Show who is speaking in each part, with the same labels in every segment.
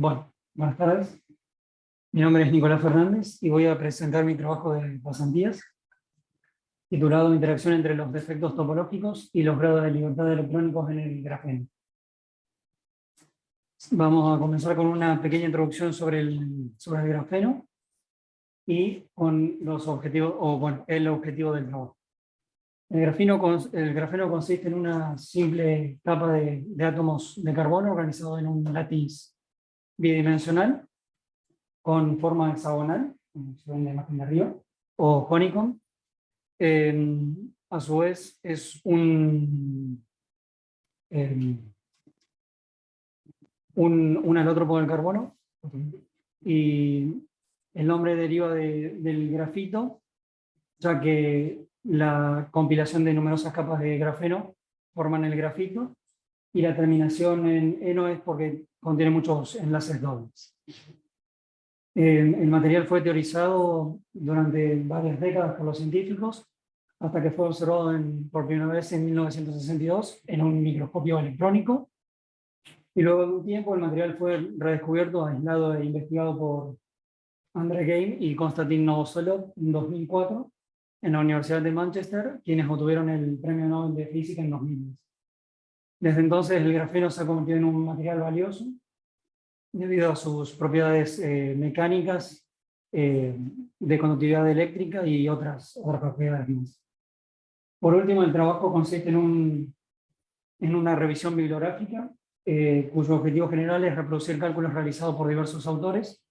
Speaker 1: Bueno, buenas tardes. Mi nombre es Nicolás Fernández y voy a presentar mi trabajo de pasantías, titulado Interacción entre los defectos topológicos y los grados de libertad electrónicos en el grafeno. Vamos a comenzar con una pequeña introducción sobre el, sobre el grafeno y con los objetivos, o bueno, el objetivo del trabajo. El grafeno, el grafeno consiste en una simple capa de, de átomos de carbono organizado en un látiz bidimensional con forma hexagonal, como se ve en la imagen de arriba, o honeycomb. a su vez es un, un, un alótropo del carbono y el nombre deriva del grafito, ya que la compilación de numerosas capas de grafeno forman el grafito y la terminación en eno es porque contiene muchos enlaces dobles. el material fue teorizado durante varias décadas por los científicos, hasta que fue observado por primera vez en 1962 en un microscopio electrónico, y luego de un tiempo el material fue redescubierto, aislado e investigado por André Game y Konstantin Novoselov en 2004 en la Universidad de Manchester, quienes obtuvieron el Premio Nobel de Física en 2010. Desde entonces el grafeno se ha convertido en un material valioso debido a sus propiedades eh, mecánicas, eh, de conductividad eléctrica y otras, propiedades más. Por último, el trabajo consiste en, un, en una revisión bibliográfica, eh, cuyo objetivo general es reproducir cálculos realizados por diversos autores,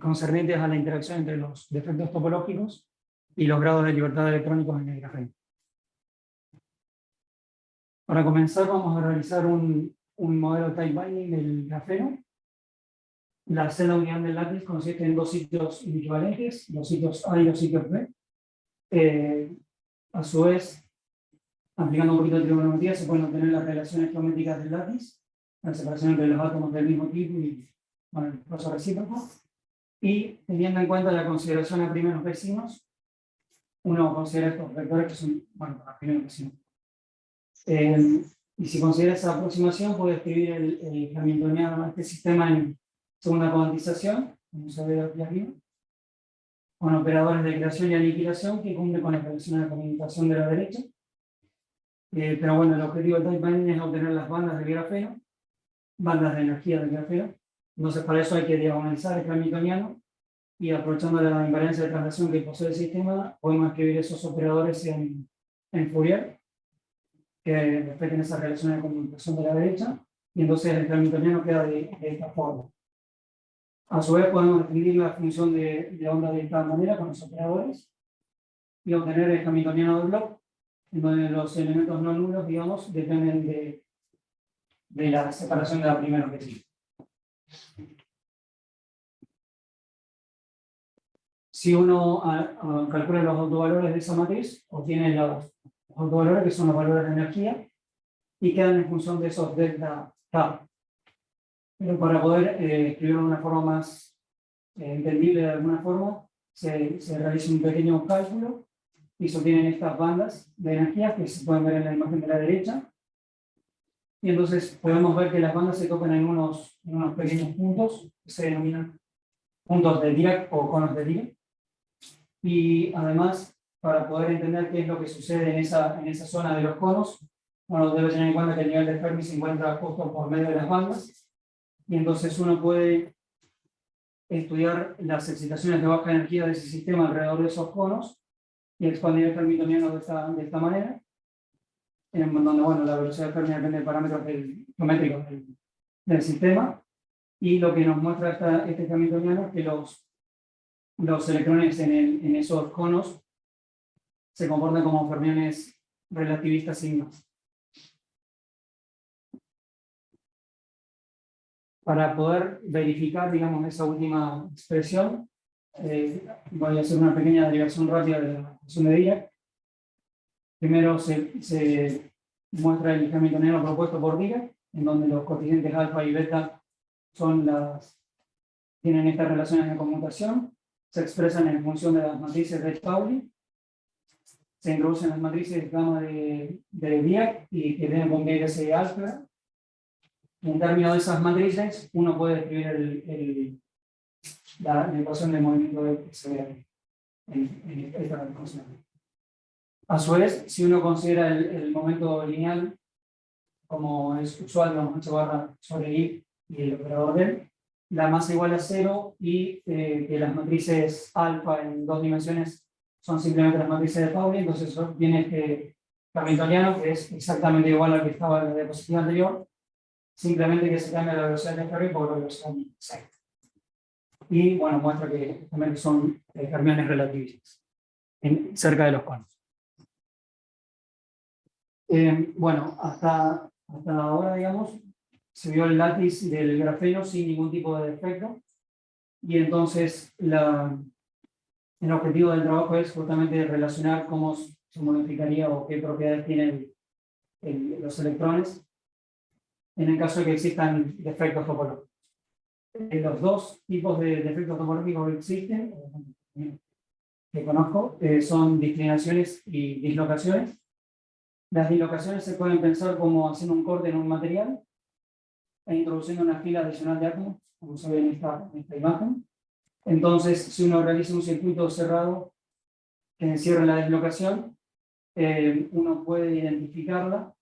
Speaker 1: concernientes a la interacción entre los defectos topológicos y los grados de libertad electrónicos en el grafeno. Para comenzar vamos a realizar un, un modelo type binding del grafeno. La celda unidad del lápiz consiste en dos sitios equivalentes, los sitios A y los sitios B. Eh, a su vez, aplicando un poquito de trigonometría, se pueden obtener las relaciones geométricas del lápiz, la separación entre los átomos del mismo tipo y bueno, el proceso recíproco. Y teniendo en cuenta la consideración a primeros vecinos, uno considera estos vectores que son, bueno, para primeros vecinos. Eh, y si considera esa aproximación, puede escribir el, el hamiltoniano de este sistema en segunda cuantización, como se ve aquí arriba, con operadores de creación y aniquilación que cumple con la relación de comunicación de la derecha. Eh, pero bueno, el objetivo del binding es obtener las bandas del grafeno, bandas de energía del grafeno. Entonces, para eso hay que diagonalizar el hamiltoniano y aprovechando la invariancia de traslación que posee el sistema, podemos escribir esos operadores en, en Fourier que respeten esa relación de comunicación de la derecha, y entonces el hamiltoniano queda de, esta forma. A su vez podemos escribir la función de, de, onda de esta manera con los operadores, y obtener el hamiltoniano de block, en donde los elementos no nulos, digamos, dependen de, de la separación de la primera que Si uno calcula los autovalores de esa matriz, obtiene los autovalores, que son los valores de energía, y quedan en función de esos delta K. Pero para poder eh, escribirlo de una forma más eh, entendible de alguna forma, se, se, realiza un pequeño cálculo y se obtienen estas bandas de energía que se pueden ver en la imagen de la derecha. Y entonces podemos ver que las bandas se tocan en unos, en unos pequeños puntos, que se denominan puntos de Dirac o conos de Dirac. Y además para poder entender qué es lo que sucede en esa, en esa zona de los conos, bueno, debe tener en cuenta que el nivel de Fermi se encuentra justo por medio de las bandas, y entonces uno puede estudiar las excitaciones de baja energía de ese sistema alrededor de esos conos, y expandir el fermitoniano de esta, de esta manera, en donde bueno, la velocidad de Fermi depende de parámetros geométricos del, del, sistema, y lo que nos muestra esta, este fermitoniano es que los, los electrones en, el, en esos conos se comportan como fermiones relativistas signos. Para poder verificar, digamos, esa última expresión, eh, voy a hacer una pequeña derivación rápida de la función de Dirac. Primero se, se muestra el hamiltoniano propuesto por Dirac, en donde los coeficientes alfa y beta son las, tienen estas relaciones de conmutación, se expresan en función de las matrices de Pauli, se introducen las matrices de gamma de, de Dirac y que tienen con ese alfa. en términos de esas matrices, uno puede escribir el, la, ecuación de movimiento de se ve en, esta ecuación. A su vez, si uno considera el, momento lineal, como es usual, vamos h barra sobre i y el operador del, la masa igual a cero y eh, que las matrices alfa en dos dimensiones son simplemente las matrices de Pauli, entonces viene este hamiltoniano que es exactamente igual al que estaba en la diapositiva anterior, simplemente que se cambia la velocidad de ferry por la velocidad de Y bueno, muestra que también son eh, fermiones relativistas en, cerca de los conos. Eh, bueno, hasta, hasta ahora, digamos, se vio el látiz del grafeno sin ningún tipo de defecto. Y entonces la, el objetivo del trabajo es justamente relacionar cómo se modificaría o qué propiedades tienen los electrones en el caso de que existan defectos topológicos. Eh, los dos tipos de defectos topológicos que existen, que conozco, eh, son disclinaciones y dislocaciones. Las dislocaciones se pueden pensar como haciendo un corte en un material e introduciendo una fila adicional de átomos, como se ve en esta, imagen. Entonces, si uno realiza un circuito cerrado que encierra la dislocación, eh, uno puede identificarla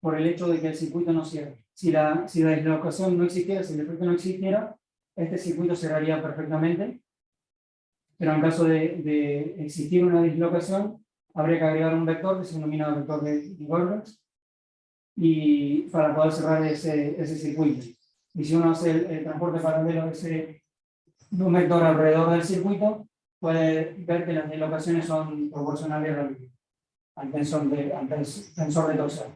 Speaker 1: por el hecho de que el circuito no cierre. Si la, si la dislocación no existiera, si el efecto no existiera, este circuito cerraría perfectamente. Pero en caso de, de existir una dislocación, habría que agregar un vector que se denomina vector de Goldberg, y para poder cerrar ese, ese circuito. Y si uno hace el, transporte paralelo de ese un vector alrededor del circuito, puede ver que las dislocaciones son proporcionales al, tensor de, al tensor de torsión.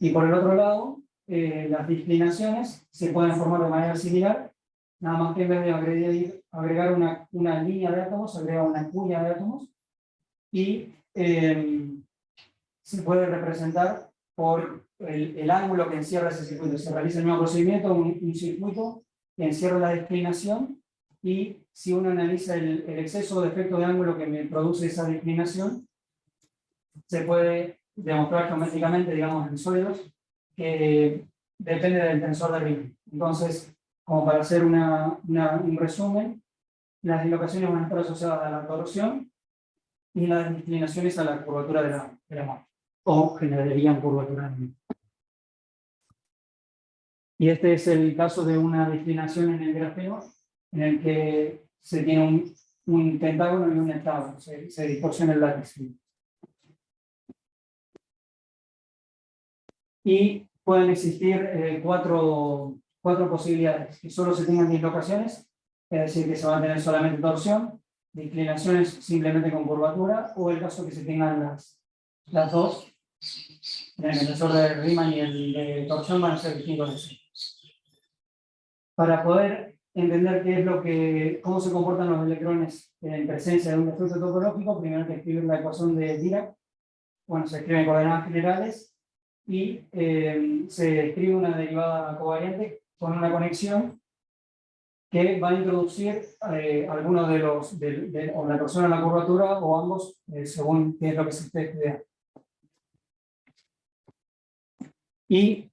Speaker 1: Y por el otro lado, eh, las disclinaciones se pueden formar de manera similar, nada más que en vez de agregar, agregar una, una línea de átomos, agrega una cuña de átomos, y eh, se puede representar por el, ángulo que encierra ese circuito. Se realiza el mismo procedimiento, un, circuito que encierra la declinación y si uno analiza el, exceso de efecto de ángulo que me produce esa declinación, se puede demostrar geométricamente, digamos, en sólidos, que depende del tensor de Riemann. Entonces, como para hacer una, un resumen, las dislocaciones van a estar asociadas a la torsión y las declinaciones a la curvatura de la, de la o generarían curvatura Y este es el caso de una declinación en el grafeno en el que se tiene un, un pentágono y un heptágono, se, se distorsiona el látiz. Y pueden existir eh, cuatro, cuatro posibilidades, que solo se tengan dislocaciones, es decir, que se va a tener solamente torsión, declinaciones simplemente con curvatura, o el caso que se tengan las, las dos, el tensor de Riemann y el de torsión van a ser distintos Para poder entender qué es lo que, cómo se comportan los electrones en presencia de un defecto topológico, primero hay que escribir la ecuación de Dirac. Bueno, se escribe en coordenadas generales y eh, se escribe una derivada covariante con una conexión que va a introducir eh, algunos de los, de, o la torsión en la curvatura o ambos, eh, según qué es lo que se esté estudiando. Y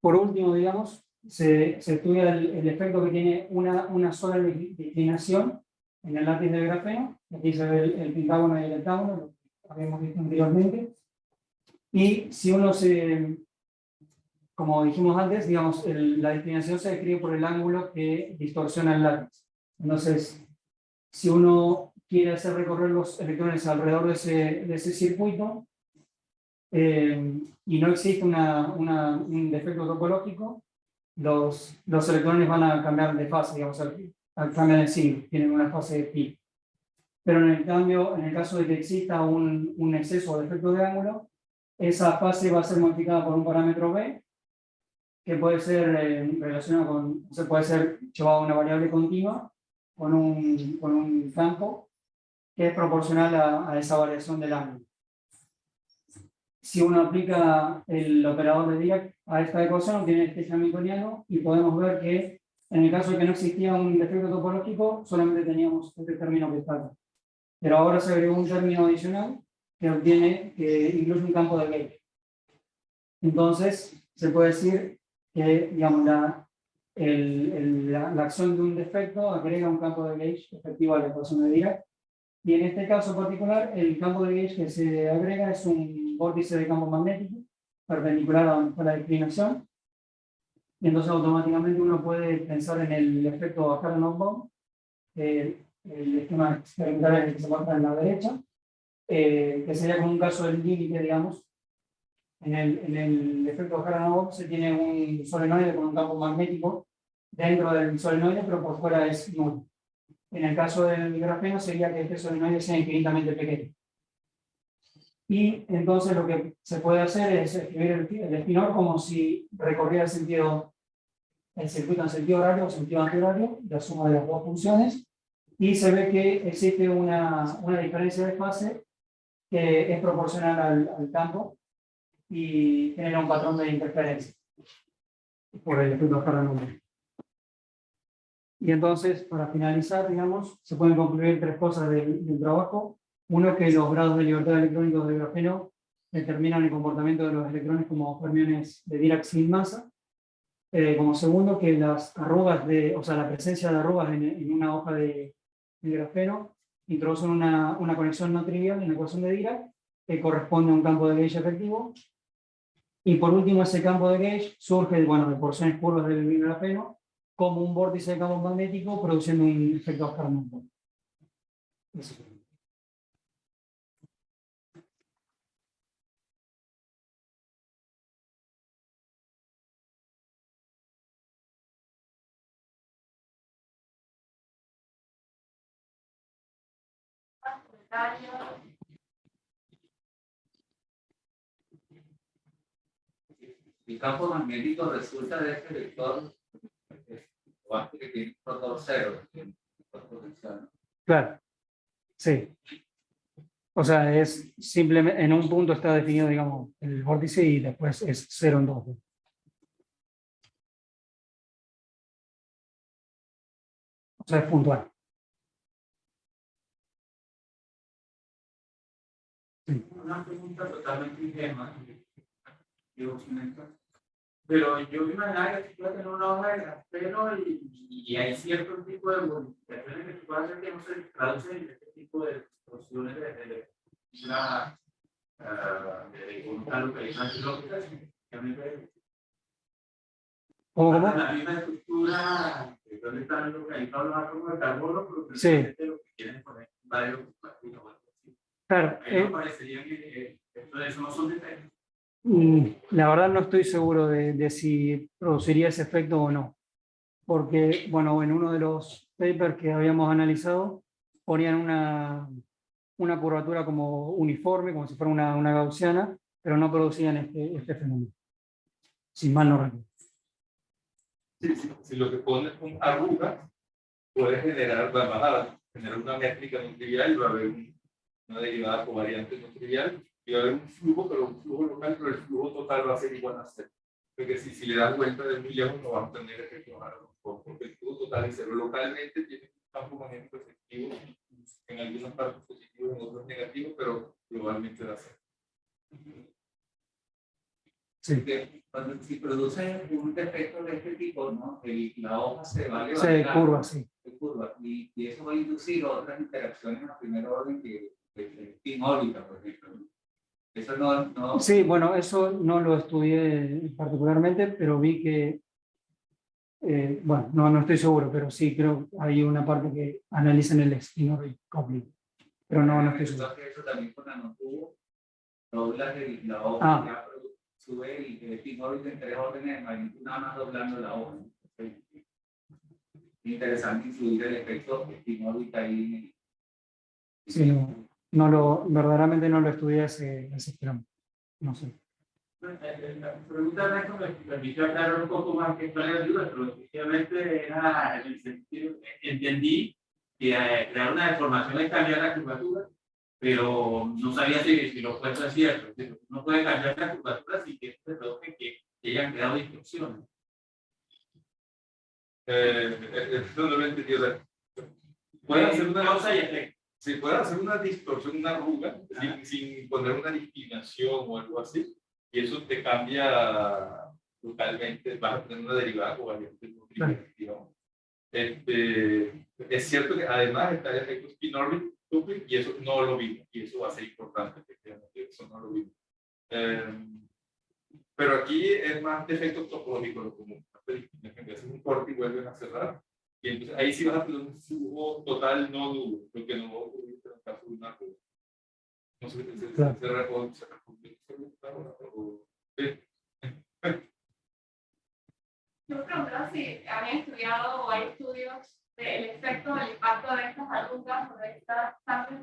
Speaker 1: por último, digamos, se, se estudia el, efecto que tiene una, una sola declinación en el látiz del grafeno. Aquí se ve el, pentágono y el heptágono, lo habíamos visto anteriormente. Y si uno se, como dijimos antes, digamos, la declinación se describe por el ángulo que distorsiona el látiz. Entonces, si uno quiere hacer recorrer los electrones alrededor de ese, de ese circuito, eh, y no existe una, un defecto topológico, los, los electrones van a cambiar de fase, digamos, cambiar de signo, tienen una fase de pi. Pero en el cambio, en el caso de que exista un, un exceso de efecto de ángulo, esa fase va a ser modificada por un parámetro b, que puede ser eh, relacionado con, se puede ser llevado a una variable continua con un, con un campo que es proporcional a, a esa variación del ángulo si uno aplica el operador de Dirac a esta ecuación, obtiene este hamiltoniano y podemos ver que en el caso de que no existía un defecto topológico, solamente teníamos este término que está. Pero ahora se agregó un término adicional que obtiene, que incluye un campo de Gauge. Entonces, se puede decir que digamos, la, el, el, la, acción de un defecto agrega un campo de gauge efectivo a la ecuación de Dirac. Y en este caso particular, el campo de gauge que se agrega es un vórtice de campo magnético perpendicular a la declinación. Y entonces automáticamente uno puede pensar en el efecto Aharonov-Bohm, el, el esquema experimental que se muestra en la derecha, eh, que sería como un caso del límite, digamos. En el, en el efecto Aharonov se tiene un solenoide con un campo magnético dentro del solenoide, pero por fuera es nulo. En el caso del grafeno sería que este solenoide sea infinitamente pequeño. Y entonces lo que se puede hacer es escribir el, espinor como si recorriera el sentido, el circuito en sentido horario o sentido antihorario, la suma de las dos funciones, y se ve que existe una, una diferencia de fase que es proporcional al, al campo y genera un patrón de interferencia por el efecto Harlan Y entonces, para finalizar, digamos, se pueden concluir tres cosas del, del trabajo. Uno es que los grados de libertad electrónicos del grafeno determinan el comportamiento de los electrones como fermiones de Dirac sin masa. Eh, como segundo, que las arrugas, de, o sea, la presencia de arrugas en, en una hoja de, de, grafeno introducen una, una conexión no trivial en la ecuación de Dirac que corresponde a un campo de gauge efectivo. Y por último, ese campo de gauge surge bueno, de porciones curvas del grafeno como un vórtice de campo magnético produciendo un efecto Harman.
Speaker 2: El campo magnético resulta de este vector que tiene un rotor cero.
Speaker 1: Claro, sí. O sea, es simplemente, en un punto está definido, digamos, el vórtice y después es cero en dos. O sea, es puntual.
Speaker 2: Una pregunta totalmente ingenua. Pero yo imaginaba que tú puedes tener una hoja de grafeno y, y, hay cierto tipo de modificaciones que tú puedes hacer que no se traducen en este tipo de distorsiones de, de, una de una localización lógica.
Speaker 1: ¿Cómo, cómo?
Speaker 2: La misma estructura, donde están localizados los átomos de carbono, pero
Speaker 1: sí.
Speaker 2: lo que quieren poner varios
Speaker 1: Claro.
Speaker 2: Eh, esto, eso no son defectos.
Speaker 1: Mm, la verdad no estoy seguro de, de, si produciría ese efecto o no. Porque, bueno, en uno de los papers que habíamos analizado, ponían una, una curvatura como uniforme, como si fuera una, una gaussiana, pero no producían este, este fenómeno. Si mal no recuerdo.
Speaker 3: Sí, sí, si lo que pones con arrugas, puede generar, va generar una métrica no trivial y va a haber un una derivada covariante no trivial, y va a haber un flujo, pero un flujo local, pero el flujo total va a ser igual a cero. Porque si, si le das vuelta de muy lejos no va a tener efecto porque el flujo total es cero. Localmente tiene un campo magnético efectivo, en algunas partes positivo, en otras negativo, pero globalmente da cero.
Speaker 2: Sí. Cuando si produce un defecto de este tipo, ¿no? El, la hoja se va a levantar.
Speaker 1: Se curva, sí.
Speaker 2: Se curva. Y, y, eso va a inducir otras interacciones a primer orden que en órbita, por ejemplo. Eso no, no...
Speaker 1: Sí, bueno, eso no lo estudié particularmente, pero vi que, eh, bueno, no, no estoy seguro, pero sí creo que hay una parte que analizan el spin coupling, pero no, no estoy seguro.
Speaker 2: Eso también con nanotubo, doblas la hoja,
Speaker 1: ah.
Speaker 2: ya sube el, el spin orbit en tres órdenes de magnitud, nada más doblando la hoja. Interesante influir el efecto spin orbit ahí.
Speaker 1: Sí, no no lo, verdaderamente no lo estudié ese, ese tramo. No sé.
Speaker 2: La pregunta es me permitió aclarar un poco más que cuál era la duda, pero efectivamente era en el sentido, entendí que eh, crear una deformación es cambiar la curvatura, pero no sabía si, si lo puesto es cierto. No puede cambiar la curvatura sin que se produzca que, que hayan creado distorsiones.
Speaker 3: Eh, eh, no lo entendí.
Speaker 2: Puede hacer una causa y efecto
Speaker 3: se puede hacer una distorsión, una arruga, sin, sin, poner una discriminación o algo así, y eso te cambia totalmente, vas a tener una derivada covariante digamos. Este, es cierto que además está el efecto spin y eso no lo vimos, y eso va a ser importante, efectivamente, eso no lo vimos. Eh, pero aquí es más de efecto topológico lo común. Hacen un corte y vuelven a cerrar. Y entonces ahí sí vas a tener un flujo total no nulo, lo que no va a ocurrir en el caso de una cosa. No sé si se
Speaker 1: Claro.
Speaker 3: o se o sí.
Speaker 4: Yo me preguntaba si habían estudiado o hay estudios del efecto del impacto de estas arrugas o de estas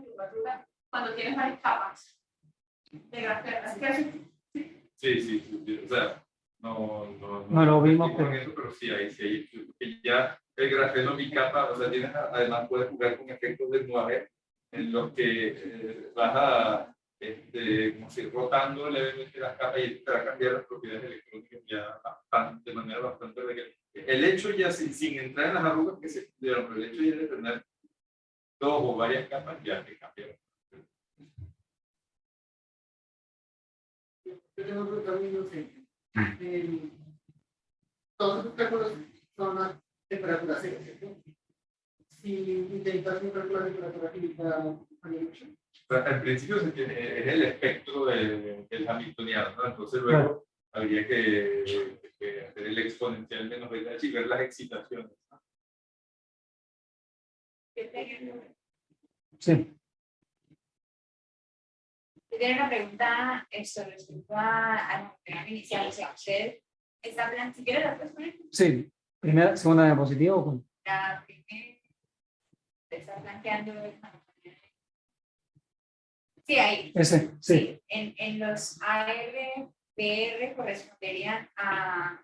Speaker 4: curvatura cuando tienes varias capas de grafeno. Es que eso-
Speaker 3: Sí, sí, sí, sí, o sea, no, no,
Speaker 1: No lo vimos, pero-
Speaker 3: eso, pero sí, ahí sí, hay estudios, que ya el grafeno bicapa, o sea, tienes, además puedes jugar con efectos de nuave en los que eh, vas a, este, como si rotando levemente las capas y te va a cambiar las propiedades electrónicas ya bastante, de manera bastante real. El hecho ya, sin, sin entrar en las arrugas que se estudiaron, pero el hecho ya de tener dos o varias capas ya te cambia.
Speaker 5: Yo tengo otro camino que eh, todos los cálculos son temperatura cero, ¿cierto? Si intentas cálculo de temperatura química, ¿haría mucho?
Speaker 3: O sea, al principio se tiene, es el espectro de- del Hamiltoniano, ¿no? Entonces luego habría que, que hacer el exponencial menos de y ver las excitaciones. ¿no?
Speaker 1: Sí,
Speaker 6: yo tengo una pregunta esto, respecto a, a la tema inicial. O sea, usted está plan, si quiere la puedes poner
Speaker 1: sí. Primera, segunda diapositiva. ¿o cuál?
Speaker 6: la primera, usted está planteando. Sí, ahí.
Speaker 1: Ese, sí.
Speaker 6: Sí, en, en los ARPR corresponderían a,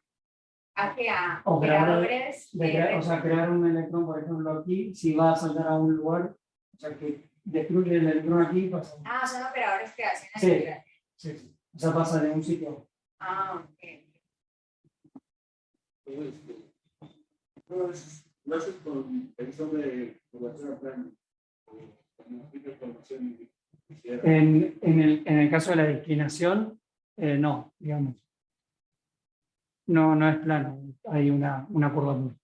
Speaker 6: a, que a
Speaker 1: De
Speaker 6: de
Speaker 1: crear- o sea, crear un electrón, por ejemplo, aquí, si va a saltar a un lugar, o sea, que destruye el electrón aquí, pasa.
Speaker 6: Ah, son operadores que hacen
Speaker 1: Sí.
Speaker 6: actividad.
Speaker 1: Sí, sí. O sea, pasa de un sitio.
Speaker 6: Ah, ok.
Speaker 5: Pues, lo haces con una información quisiera.
Speaker 1: En, en, el, en el caso de la declinación, eh, no, digamos. No, no es plano, hay una, una curvatura.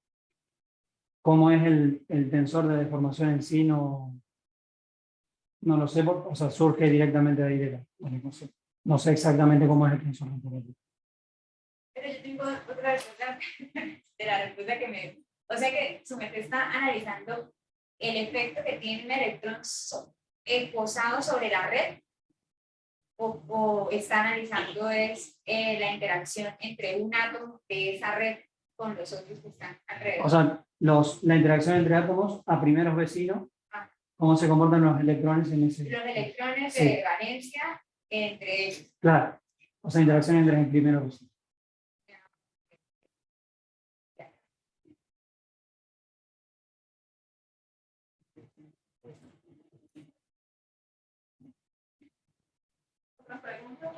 Speaker 1: ¿Cómo es el, el tensor de deformación en sí? No, no lo sé, por- o sea, surge directamente de ahí de la, no, sé, no sé exactamente cómo es el tensor de curvatura.
Speaker 6: Pero yo tengo de la respuesta que me... O sea que su mente está analizando el efecto que tiene un electrón eh, posado sobre la red o, o está analizando es eh, la interacción entre un átomo de esa red con los otros que están alrededor.
Speaker 1: O sea, los, la interacción entre átomos a primeros vecinos,
Speaker 6: Ah.
Speaker 1: cómo se comportan los electrones en ese...
Speaker 6: los electrones
Speaker 1: Sí.
Speaker 6: de valencia entre ellos.
Speaker 1: Claro, o sea, interacción entre primeros vecinos.
Speaker 4: ¿Otra pregunta?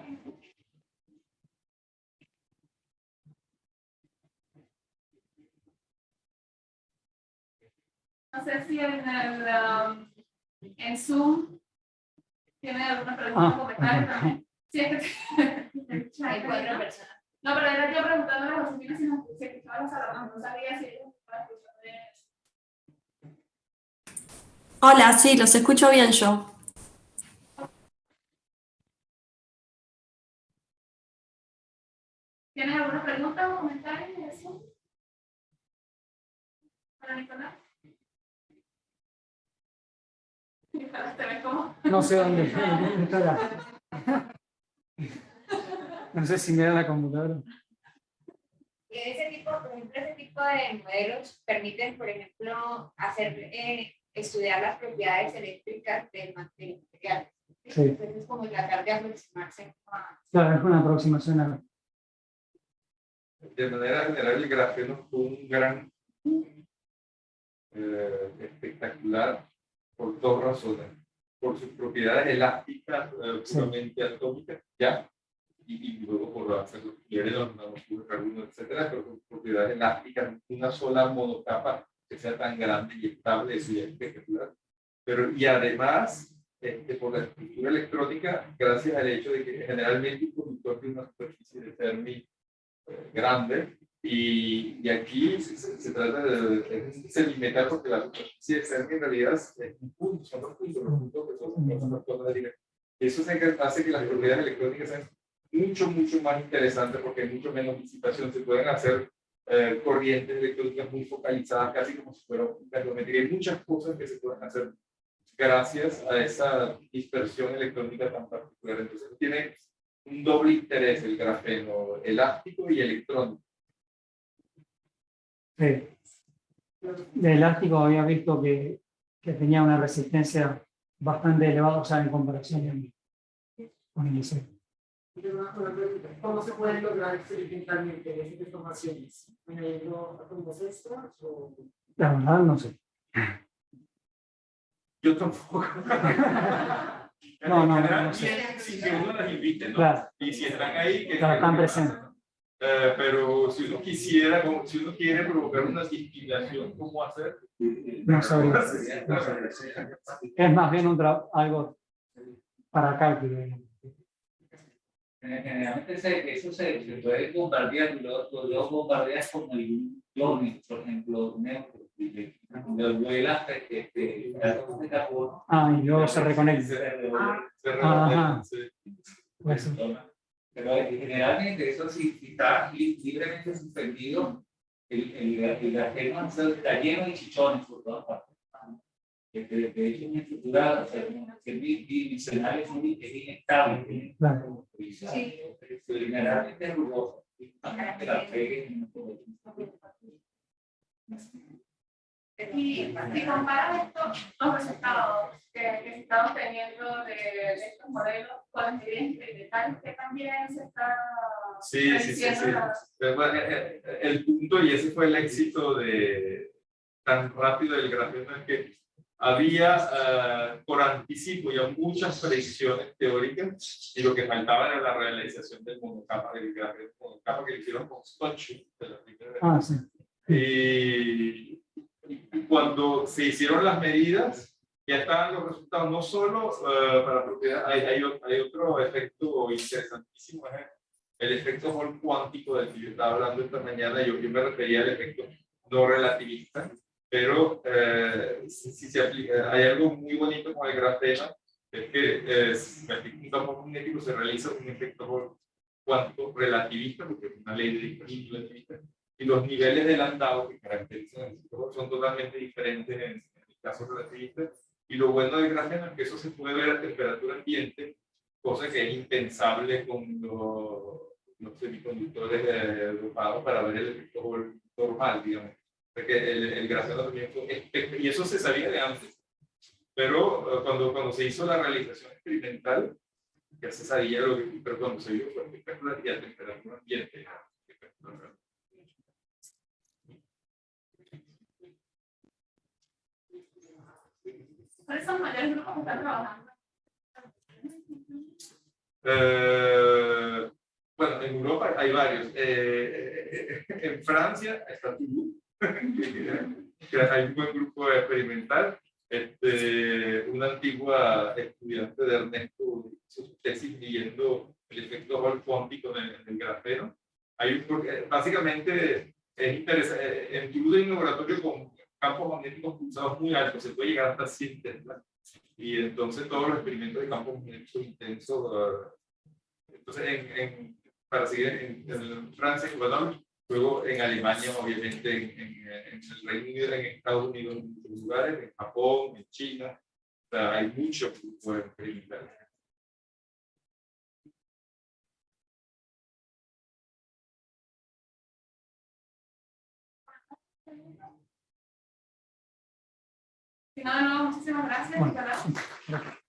Speaker 4: No sé si en el um, en Zoom tiene alguna pregunta o
Speaker 1: Ah,
Speaker 4: comentario también. Sí, es que
Speaker 6: Hay cuatro personas.
Speaker 4: No, pero era yo preguntándole a Josefina si nos si escuchaba las alarmas, no sabía si ellos estaban escuchando.
Speaker 7: Hola, sí, los escucho bien yo.
Speaker 4: ¿Tienes alguna pregunta o comentario de eso? Para Nicolás. Nicolás, ¿te ves como?
Speaker 1: No sé dónde está la... No sé si me da la computadora.
Speaker 6: Y ese tipo, por ejemplo, ese tipo de modelos permiten, por ejemplo, hacer, eh, estudiar las propiedades eléctricas del ma- del material.
Speaker 1: Sí.
Speaker 6: Entonces, es como tratar de aproximarse a...
Speaker 1: Claro, es una aproximación a...
Speaker 3: De manera general, el grafeno fue un gran eh, espectacular por dos razones. Por sus propiedades elásticas, eh,
Speaker 1: Sí.
Speaker 3: puramente atómicas, ya, y, y luego por hacer los de los nanocarburo, etcétera, pero sus propiedades elásticas, una sola monocapa que sea tan grande y estable, ya es espectacular. Pero, y además, este, por la estructura electrónica, gracias al hecho de que generalmente un conductor tiene una superficie de Fermi eh, grande y, y aquí se, se- trata de, de sedimentar porque la superficie externa en realidad es un punto, son dos puntos, los puntos que son, son las cosas directas. Eso hace que las propiedades electrónicas sean mucho, mucho más interesantes porque hay mucho menos disipación, se pueden hacer eh, corrientes electrónicas muy focalizadas, casi como si fuera una ferrometría. Hay muchas cosas que se pueden hacer gracias a esa dispersión electrónica tan particular. Entonces tiene un doble interés el grafeno elástico y electrónico.
Speaker 1: Sí. De elástico había visto que, que tenía una resistencia bastante elevada, o sea, en comparación con el
Speaker 5: ¿Cómo se pueden lograr experimentalmente esas deformaciones? ¿Añadiendo átomos extras o...?
Speaker 1: La verdad, no sé.
Speaker 3: Yo tampoco.
Speaker 1: No, no, no, no sé.
Speaker 3: bien, Si que uno las invite, ¿no?
Speaker 1: Claro,
Speaker 3: Y si están ahí, que
Speaker 1: Claro, están presentes.
Speaker 3: Eh, pero si uno quisiera, como- si uno quiere provocar una distilación, ¿cómo hacer?
Speaker 1: no sabría. no sabría. Es más bien un algo para cálculo. Digamos.
Speaker 8: Generalmente se- eso se, se puede bombardear, lo, lo, lo bombardeas con el clone, por ejemplo, neutro, le- le vuelas hasta que este, de carbono
Speaker 1: Ah, y luego se reconecta.
Speaker 8: se revuelven.
Speaker 3: Se
Speaker 1: Ajá.
Speaker 3: sí.
Speaker 1: Pues,
Speaker 8: Pero eh, generalmente eso si, si está li- libremente suspendido, el, el, el grafeno está lleno de chichones por todas partes. Este, de hecho, una estructura o sea, que es bidimensional es muy es inestable. es
Speaker 1: Claro.
Speaker 8: Sí. Generalmente es rugoso. y también que la peguen,
Speaker 4: Y si comparas esto, los resultados que, que estamos teniendo de, de estos modelos con medidas experimentales, que también se está
Speaker 3: Sí, sí, sí, sí. bueno, eh, eh, El punto, y ese fue el éxito de tan rápido del grafeno, es que había eh, por anticipo ya muchas predicciones teóricas y lo que faltaba era la realización del monocapa del grafeno monocapa que le hicieron con primera
Speaker 1: ah, sí.
Speaker 3: y, y cuando se hicieron las medidas, ya estaban los resultados, no solo eh, para propiedad, hay, hay, hay otro efecto interesantísimo, es el efecto Hall cuántico del que yo estaba hablando esta mañana, yo, yo me refería al efecto no relativista, pero eh, si, se aplica, hay algo muy bonito con el grafeno, es que eh, si un campo magnético se realiza un efecto cuántico relativista, porque es una ley de relativista, y los niveles de landau que caracterizan el ciclo son totalmente diferentes en, en el caso relativista. Y lo bueno del grafeno es que eso se puede ver a temperatura ambiente, cosa que es impensable con los, los semiconductores eh, dopados para ver el efecto normal, digamos. Porque el, el grafeno también fue y eso se sabía de antes. Pero eh, cuando, cuando se hizo la realización experimental, ya se sabía lo que, pero cuando se vio fue espectacular y a temperatura ambiente. espectacular.
Speaker 4: ¿Cuáles son los mayores grupos que están trabajando?
Speaker 3: Eh, bueno, en Europa hay varios. Eh, en Francia está Toulouse, hay un buen grupo experimental. Este, una antigua estudiante de Ernesto hizo su tesis midiendo el efecto Hall cuántico en en el grafeno. Hay un, básicamente es interesante. En Toulouse hay un laboratorio con campos magnéticos pulsados muy altos, se puede llegar hasta 100 teslas. Y entonces todos los experimentos de campos magnéticos intensos eh, entonces, en, en, para seguir en, en Francia, en Grenoble, luego en Alemania, obviamente, en, en, en el Reino Unido, en Estados Unidos, en muchos lugares, en Japón, en China, o sea, hay muchos grupos experimentales.
Speaker 4: Si no, de nuevo, muchísimas gracias.
Speaker 1: Bueno, gracias.